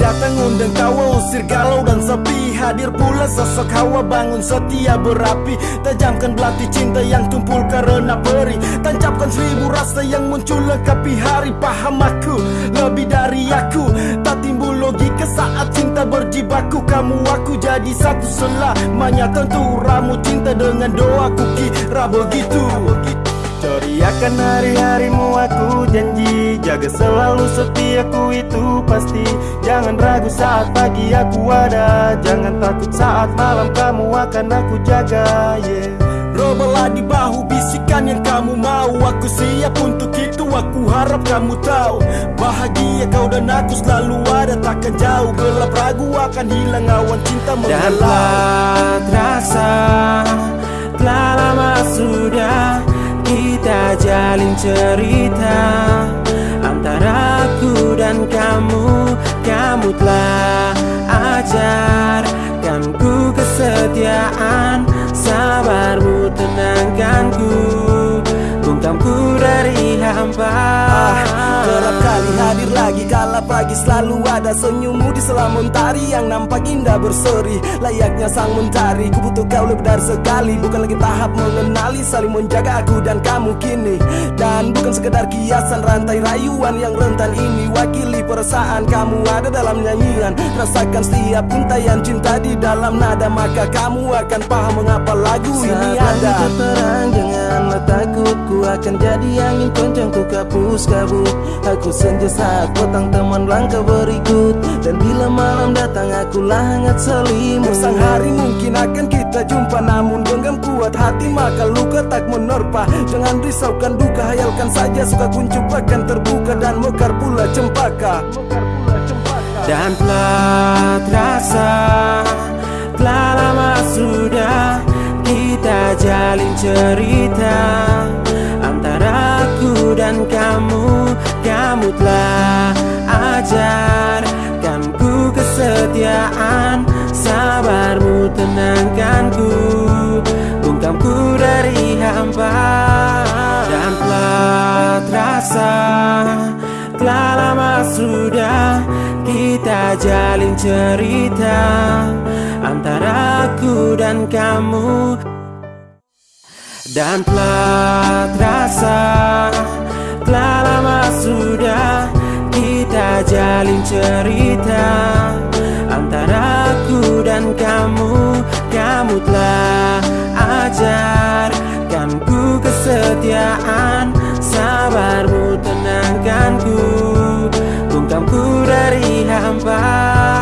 mengundang kau usir galau dan sepi. Hadir pula sosok hawa bangun setia berapi. Tajamkan belati cinta yang tumpul karena peri. Tancapkan seribu rasa yang muncul lengkapi hari. Paham aku lebih dari aku. Tak timbul logika saat cinta berjibaku. Kamu aku jadi satu selamanya Tentu ramu cinta dengan doaku kira begitu Teriakan hari-harimu aku janji. Jaga selalu setiaku itu pasti. Jangan ragu saat pagi aku ada. Jangan takut saat malam kamu akan aku jaga yeah. Robelah di bahu bisikan yang kamu mau. Aku siap untuk itu aku harap kamu tahu. Bahagia kau dan aku selalu ada takkan jauh. Gelap ragu akan hilang awan cinta menghalau Dan terasa Telah lama sudah kita jalin cerita Antara aku dan kamu. Kamu telah ajarkan ku kesetiaan. Sabarmu tenangkanku Bungkamku dari hampa ah, Gelap kali hadir lagi kala pagi selalu ada senyummu di selam mentari Yang nampak indah berseri. Layaknya sang mentari Ku butuh kau lebih dari sekali. Bukan lagi tahap mengenali saling menjaga aku dan kamu kini. Dan bukan sekedar kiasan rantai rayuan yang rentan ini. Wakili perasaan kamu ada dalam nyanyian. Rasakan setiap untayan cinta di dalam nada Maka kamu akan paham mengapa lagu ini ada. terang Ku akan jadi angin kencang ku kapus kabut Aku senja saat petang teman langkah berikut. Dan bila malam datang akulah hangat selimut. Sang hari mungkin akan kita jumpa Namun genggam kuat hati maka luka tak menerpa. Jangan risaukan duka hayalkan saja Suka kuncup akan terbuka dan mekar pula cempaka. Dan telah terasa Telah lama sudah kita jalin cerita Kamu telah ajarkan ku kesetiaan. Sabarmu tenangkanku Bungkamku dari hampa Dan telah terasa Telah lama sudah kita jalin cerita Antara aku dan kamu. Dan telah terasa jalin cerita Antara aku dan kamu. Kamu telah ajarkan ku kesetiaan. Sabarmu tenangkanku Bungkamku dari hampa